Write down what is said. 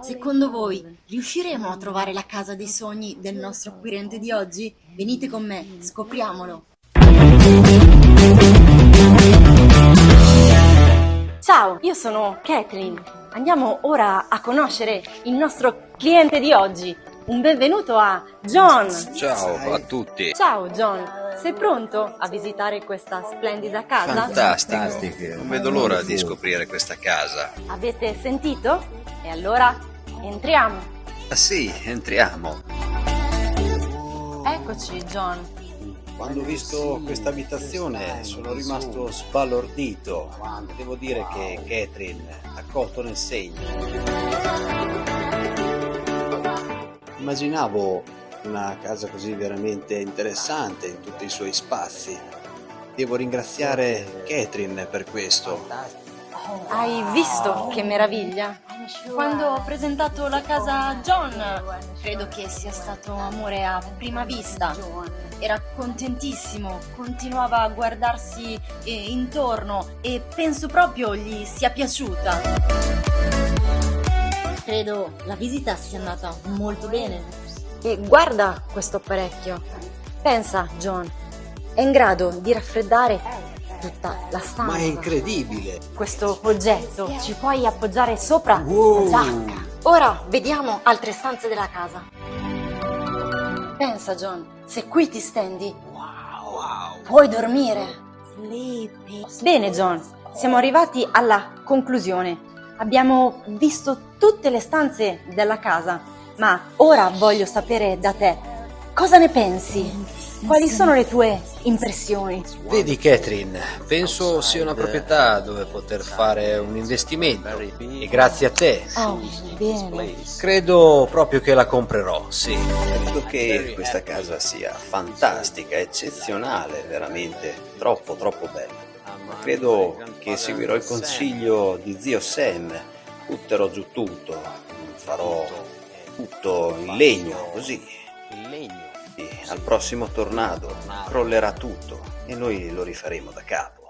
Secondo voi riusciremo a trovare la casa dei sogni del nostro acquirente di oggi? Venite con me, scopriamolo. Ciao, io sono Catherine. Andiamo ora a conoscere il nostro cliente di oggi. Un benvenuto a John. Ciao a tutti. Ciao John, sei pronto a visitare questa splendida casa? Fantastico. Non vedo l'ora di scoprire questa casa. Avete sentito? E allora entriamo. Ah sì, entriamo. Eccoci John. Quando ho visto questa abitazione sono rimasto sbalordito. Devo dire che Catherine ha colto nel segno. Immaginavo una casa così veramente interessante in tutti i suoi spazi. Devo ringraziare Catherine per questo. Hai visto che meraviglia? Quando ho presentato la casa a John, credo che sia stato amore a prima vista. Era contentissimo, continuava a guardarsi eh, intorno e penso proprio gli sia piaciuta. Credo la visita sia andata molto bene. E guarda questo apparecchio. Pensa, John, è in grado di raffreddare tutta la stanza. Ma è incredibile! Questo oggetto ci puoi appoggiare sopra Wow. la giacca. Ora vediamo altre stanze della casa. Pensa, John, se qui ti stendi, puoi dormire. Bene, John, siamo arrivati alla conclusione. Abbiamo visto tutte le stanze della casa, ma ora voglio sapere da te cosa ne pensi? Quali sono le tue impressioni? Vedi Catherine, penso sia una proprietà dove poter fare un investimento e grazie a te Oh, bene. credo proprio che la comprerò, sì. Credo che questa casa sia fantastica, eccezionale, veramente troppo troppo bella. Credo che seguirò il consiglio di zio Sam, butterò giù tutto, farò tutto in legno, così. E al prossimo tornado crollerà tutto e noi lo rifaremo da capo.